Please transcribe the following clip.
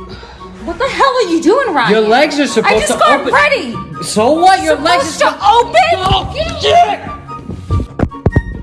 What the hell are you doing, Ryan? Your legs are supposed to. I just got open. ready. So what? Your legs are to!